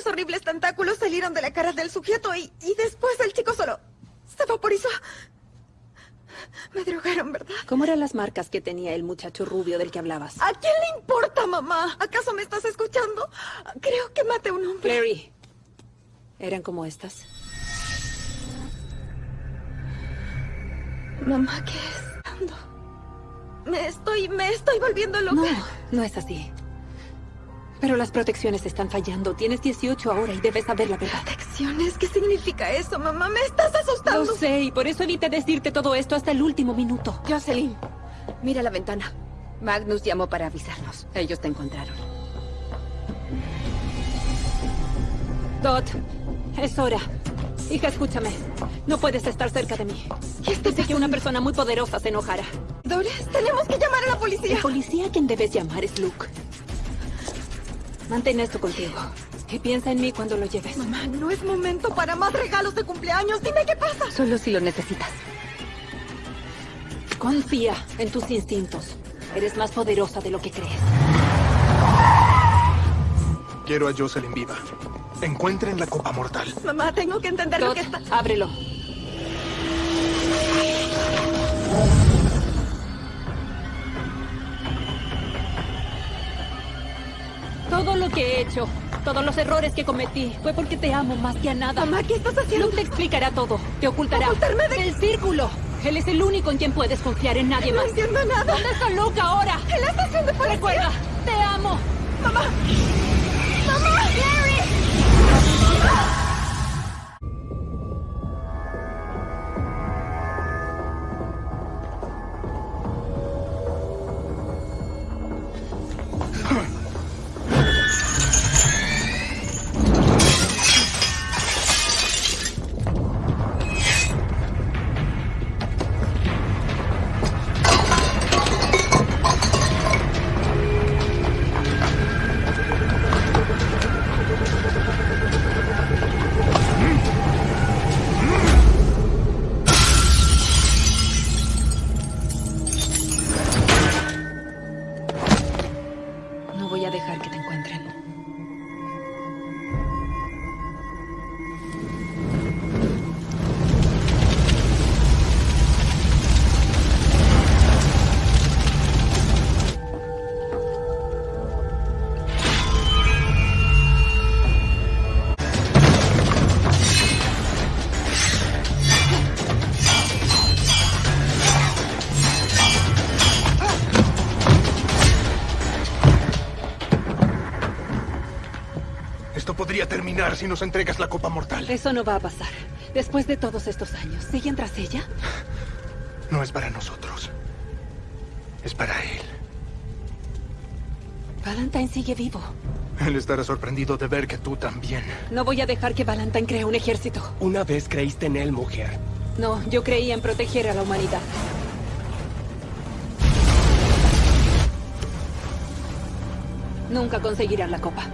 Unos horribles tentáculos salieron de la cara del sujeto y, y después el chico solo se vaporizó. Me drogaron, ¿verdad? ¿Cómo eran las marcas que tenía el muchacho rubio del que hablabas? ¿A quién le importa, mamá? ¿Acaso me estás escuchando? Creo que maté a un hombre. Clary, ¿eran como estas? Mamá, ¿qué es? Me estoy, me estoy volviendo loca. No, no es así. Pero las protecciones están fallando. Tienes 18 ahora y debes saber la verdad. ¿Protecciones? ¿Qué significa eso, mamá? Me estás asustando. Lo sé, y por eso evité decirte todo esto hasta el último minuto. Jocelyn, mira la ventana. Magnus llamó para avisarnos. Ellos te encontraron. Dot, es hora. Hija, escúchame. No puedes estar cerca de mí. ¿Qué está Pensé que una persona muy poderosa se enojara. Dolores, tenemos que llamar a la policía. El policía a quien debes llamar es Luke. Mantén esto contigo. Y piensa en mí cuando lo lleves. Mamá, no es momento para más regalos de cumpleaños. Dime qué pasa. Solo si lo necesitas. Confía en tus instintos. Eres más poderosa de lo que crees. Quiero a Jocelyn viva. Encuentren la copa mortal. Mamá, tengo que entender lo Dot, que está... ábrelo. Todo lo que he hecho, todos los errores que cometí, fue porque te amo más que a nada. Mamá, ¿qué estás haciendo? Luke te explicará todo. Te ocultará. ¿Ocultarme de- El círculo. Él es el único en quien puedes confiar en nadie No más. entiendo nada. ¿Dónde está Luke ahora? En la estación de policía. Recuerda, te amo. Mamá. Te encuentren. Podría terminar si nos entregas la copa mortal. Eso no va a pasar. Después de todos estos años, ¿siguen tras ella? No es para nosotros. Es para él. Valentine sigue vivo. Él estará sorprendido de ver que tú también. No voy a dejar que Valentine cree un ejército. Una vez creíste en él, mujer. No, yo creía en proteger a la humanidad. Nunca conseguirán la copa.